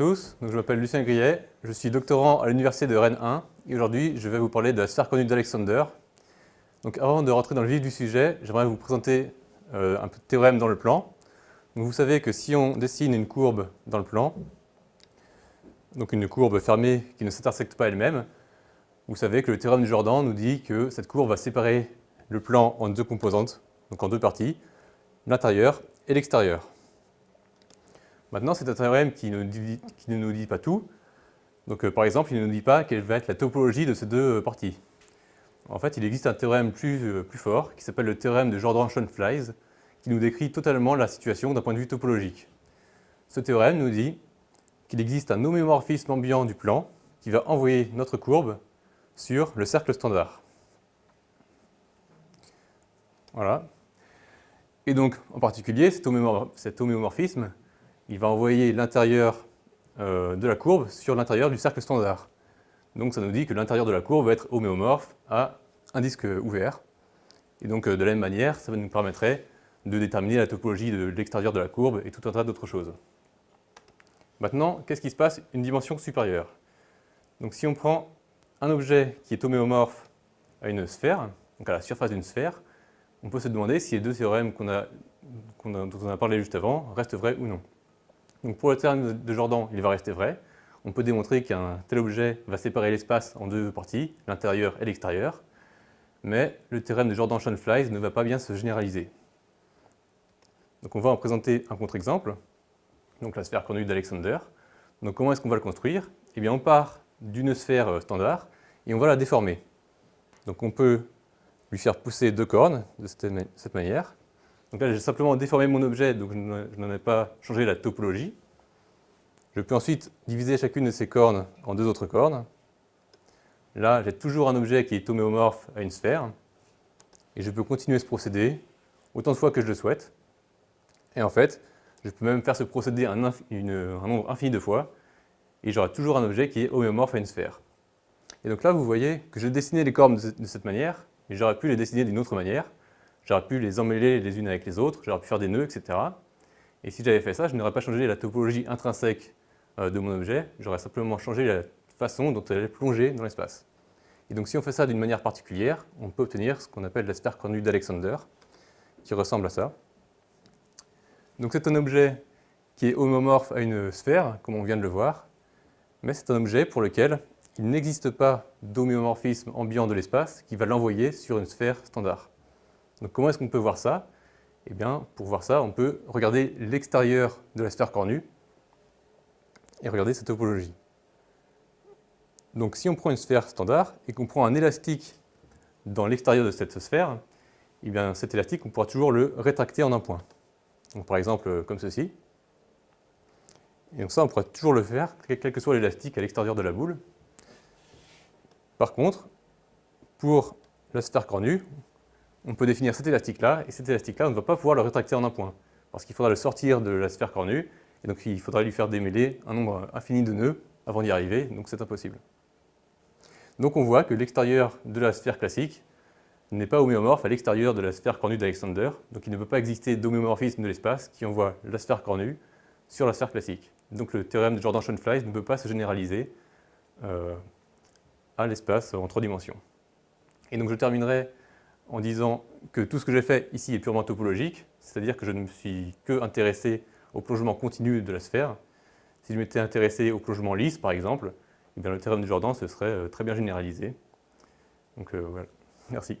tous, je m'appelle Lucien Grillet, je suis doctorant à l'université de Rennes 1 et aujourd'hui je vais vous parler de la sphère conue d'Alexander. Donc avant de rentrer dans le vif du sujet, j'aimerais vous présenter euh, un théorème dans le plan. vous savez que si on dessine une courbe dans le plan, donc une courbe fermée qui ne s'intersecte pas elle-même, vous savez que le théorème de Jordan nous dit que cette courbe va séparer le plan en deux composantes, donc en deux parties, l'intérieur et l'extérieur. Maintenant, c'est un théorème qui ne, nous dit pas tout. Donc, euh, par exemple, il ne nous dit pas quelle va être la topologie de ces deux euh, parties. En fait, il existe un théorème plus, euh, fort qui s'appelle le théorème de Jordan-Schoenflies qui nous décrit totalement la situation d'un point de vue topologique. Ce théorème nous dit qu'il existe un homéomorphisme ambiant du plan qui va envoyer notre courbe sur le cercle standard. Voilà. Et donc, en particulier, cet homéomorphisme il va envoyer l'intérieur euh, de la courbe sur l'intérieur du cercle standard. Donc ça nous dit que l'intérieur de la courbe va être homéomorphe à un disque ouvert. Et donc euh, de la même manière, ça nous permettrait de déterminer la topologie de l'extérieur de la courbe et tout un tas d'autres choses. Maintenant, qu'est-ce qui se passe? Une dimension supérieure Donc si on prend un objet qui est homéomorphe à une sphère, donc à la surface d'une sphère, on peut se demander si les deux théorèmes a, dont on a parlé juste avant restent vrais ou non. Pour le théorème de Jordan, il va rester vrai. On peut démontrer qu'un tel objet va séparer l'espace en deux parties, l'intérieur et l'extérieur, mais le théorème de Jordan-Schoenflies ne va pas bien se généraliser. Donc on va en présenter un contre-exemple, donc la sphère conduite d'Alexander. Donc comment est-ce qu'on va le construire? Eh bien on part d'une sphère euh, standard et on va la déformer. Donc on peut lui faire pousser deux cornes de cette manière, donc là, j'ai simplement déformé mon objet, donc je n'en ai pas changé la topologie. Je peux ensuite diviser chacune de ces cornes en deux autres cornes. Là, j'ai toujours un objet qui est homéomorphe à une sphère. Et je peux continuer ce procédé autant de fois que je le souhaite. Et en fait, je peux même faire ce procédé un, nombre infini de fois, et j'aurai toujours un objet qui est homéomorphe à une sphère. Et donc là, vous voyez que j'ai dessiné les cornes de cette manière, et j'aurais pu les dessiner d'une autre manière. J'aurais pu les emmêler les unes avec les autres, j'aurais pu faire des nœuds, etc. Et si j'avais fait ça, je n'aurais pas changé la topologie intrinsèque euh, de mon objet, j'aurais simplement changé la façon dont elle est plongée dans l'espace. Et donc si on fait ça d'une manière particulière, on peut obtenir ce qu'on appelle la sphère cornue d'Alexander, qui ressemble à ça. Donc c'est un objet qui est homomorphe à une sphère, comme on vient de le voir, mais c'est un objet pour lequel il n'existe pas d'homéomorphisme ambiant de l'espace qui va l'envoyer sur une sphère standard. Donc comment est-ce qu'on peut voir ça? Eh bien, pour voir ça, on peut regarder l'extérieur de la sphère cornue et regarder sa topologie. Donc si on prend une sphère standard et qu'on prend un élastique dans l'extérieur de cette sphère, eh bien cet élastique, on pourra toujours le rétracter en un point. Par exemple comme ceci. Et donc ça, on pourra toujours le faire, quel que soit l'élastique à l'extérieur de la boule. Par contre, pour la sphère cornue, on peut définir cet élastique-là, et cet élastique-là, on ne va pas pouvoir le rétracter en un point, parce qu'il faudra le sortir de la sphère cornue, et donc il faudra lui faire démêler un nombre infini de nœuds avant d'y arriver, donc c'est impossible. Donc on voit que l'extérieur de la sphère classique n'est pas homéomorphe à l'extérieur de la sphère cornue d'Alexander, donc il ne peut pas exister d'homéomorphisme de l'espace qui envoie la sphère cornue sur la sphère classique. Donc le théorème de Jordan-Schoenflies ne peut pas se généraliser euh, à l'espace en trois dimensions. Et donc je terminerai en disant que tout ce que j'ai fait ici est purement topologique, c'est-à-dire que je ne me suis que intéressé au plongement continu de la sphère. Si je m'étais intéressé au plongement lisse, par exemple, eh bien, le théorème de Jordan se serait euh, très bien généralisé. Donc euh, voilà, merci.